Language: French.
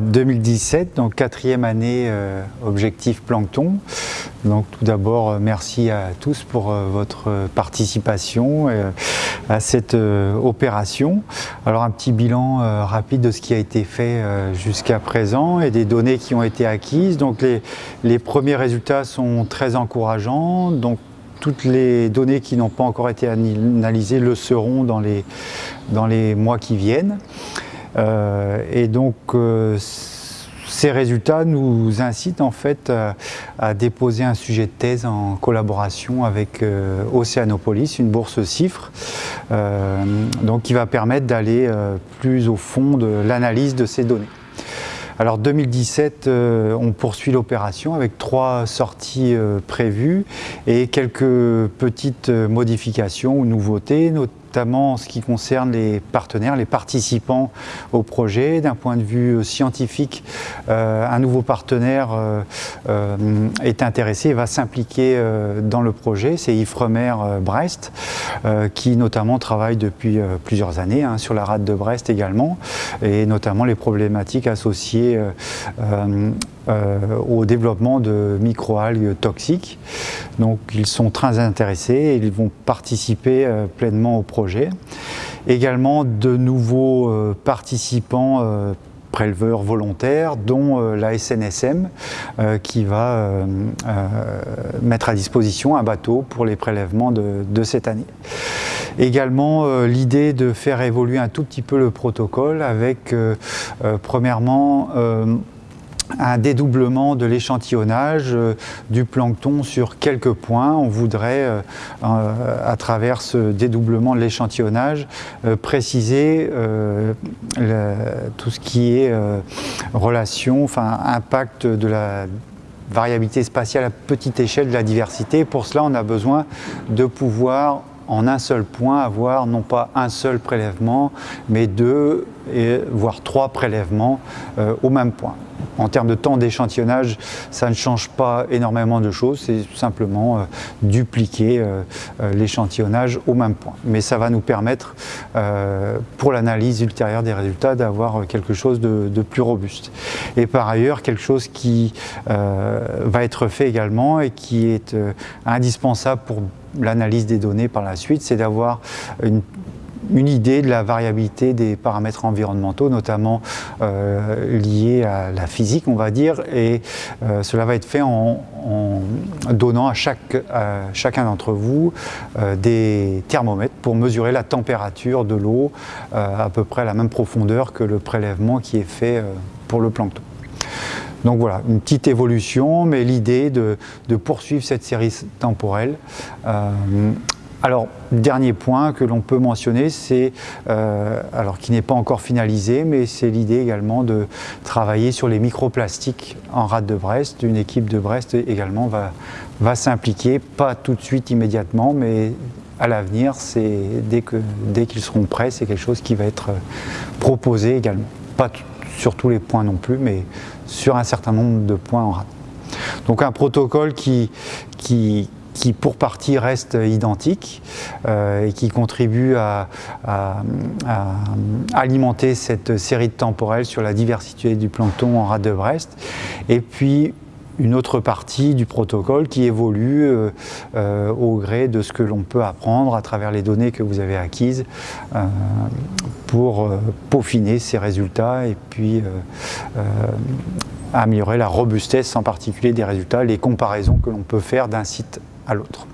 2017, donc quatrième année euh, objectif plancton. Donc tout d'abord euh, merci à tous pour euh, votre participation à cette opération. Alors un petit bilan rapide de ce qui a été fait jusqu'à présent et des données qui ont été acquises. Donc les, les premiers résultats sont très encourageants. Donc toutes les données qui n'ont pas encore été analysées le seront dans les, dans les mois qui viennent. Euh, et donc, euh, ces résultats nous incitent en fait à, déposer un sujet de thèse en collaboration avec euh, Océanopolis, une bourse CIFRE, donc qui va permettre d'aller plus au fond de l'analyse de ces données. Alors 2017, on poursuit l'opération avec trois sorties prévues et quelques petites modifications ou nouveautés, notamment en ce qui concerne les partenaires, les participants au projet. D'un point de vue scientifique, euh, un nouveau partenaire euh, euh, est intéressé et va s'impliquer dans le projet. C'est Ifremer Brest, qui notamment travaille depuis plusieurs années hein, sur la rade de Brest également, et notamment les problématiques associées au développement de microalgues toxiques. Donc ils sont très intéressés et ils vont participer pleinement au projet Également de nouveaux euh, participants euh, préleveurs volontaires, dont euh, la SNSM, qui va mettre à disposition un bateau pour les prélèvements de cette année. Également, l'idée de faire évoluer un tout petit peu le protocole avec, premièrement, un dédoublement de l'échantillonnage euh, du plancton sur quelques points. On voudrait, euh, à travers ce dédoublement de l'échantillonnage, euh, préciser tout ce qui est relation, enfin impact de la variabilité spatiale à petite échelle de la diversité. Pour cela, on a besoin de pouvoir en un seul point avoir non pas un seul prélèvement, mais deux, et, voire trois prélèvements au même point. En termes de temps d'échantillonnage, ça ne change pas énormément de choses, c'est simplement euh, dupliquer euh, euh, l'échantillonnage au même point. Mais ça va nous permettre, pour l'analyse ultérieure des résultats, d'avoir quelque chose de, de, plus robuste. Et par ailleurs, quelque chose qui va être fait également et qui est indispensable pour l'analyse des données par la suite, c'est d'avoir une idée de la variabilité des paramètres environnementaux, notamment euh, liés à la physique, on va dire, et euh, cela va être fait en, donnant à, chacun d'entre vous euh, des thermomètres pour mesurer la température de l'eau à peu près à la même profondeur que le prélèvement qui est fait pour le plancton. Donc voilà, une petite évolution, mais l'idée de, poursuivre cette série temporelle alors, dernier point que l'on peut mentionner, c'est, euh, alors qui n'est pas encore finalisé, mais c'est l'idée également de travailler sur les microplastiques en rade de Brest. Une équipe de Brest également va, s'impliquer, pas tout de suite immédiatement, mais à l'avenir, dès dès qu'ils seront prêts, c'est quelque chose qui va être proposé également. Pas sur tous les points non plus, mais sur un certain nombre de points en rade. Donc un protocole qui, pour partie reste identique euh, et qui contribue à, alimenter cette série de temporels sur la diversité du plancton en rade de Brest. Et puis une autre partie du protocole qui évolue euh, euh, au gré de ce que l'on peut apprendre à travers les données que vous avez acquises pour peaufiner ces résultats et puis améliorer la robustesse en particulier des résultats, les comparaisons que l'on peut faire d'un site à l'autre.